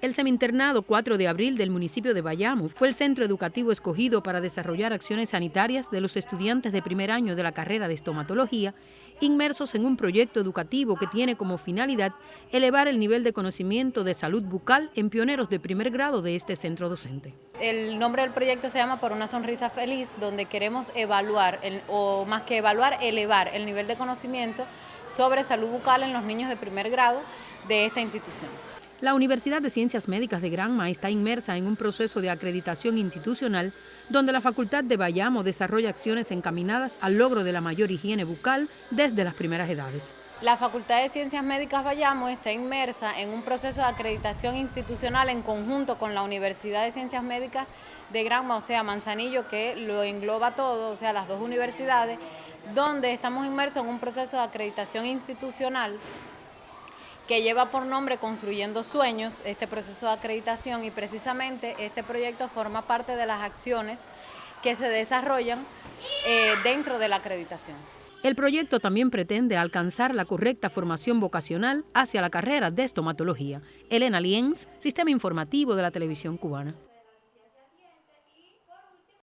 El seminternado 4 de abril del municipio de Bayamo fue el centro educativo escogido para desarrollar acciones sanitarias de los estudiantes de primer año de la carrera de estomatología, inmersos en un proyecto educativo que tiene como finalidad elevar el nivel de conocimiento de salud bucal en pioneros de primer grado de este centro docente. El nombre del proyecto se llama Por una sonrisa feliz, donde queremos evaluar, o más que evaluar, elevar el nivel de conocimiento sobre salud bucal en los niños de primer grado de esta institución. La Universidad de Ciencias Médicas de Granma está inmersa en un proceso de acreditación institucional donde la Facultad de Bayamo desarrolla acciones encaminadas al logro de la mayor higiene bucal desde las primeras edades. La Facultad de Ciencias Médicas Bayamo está inmersa en un proceso de acreditación institucional en conjunto con la Universidad de Ciencias Médicas de Granma, o sea, Manzanillo, que lo engloba todo, o sea, las dos universidades, donde estamos inmersos en un proceso de acreditación institucional que lleva por nombre Construyendo Sueños, este proceso de acreditación y precisamente este proyecto forma parte de las acciones que se desarrollan eh, dentro de la acreditación. El proyecto también pretende alcanzar la correcta formación vocacional hacia la carrera de estomatología. Elena Lienz, Sistema Informativo de la Televisión Cubana.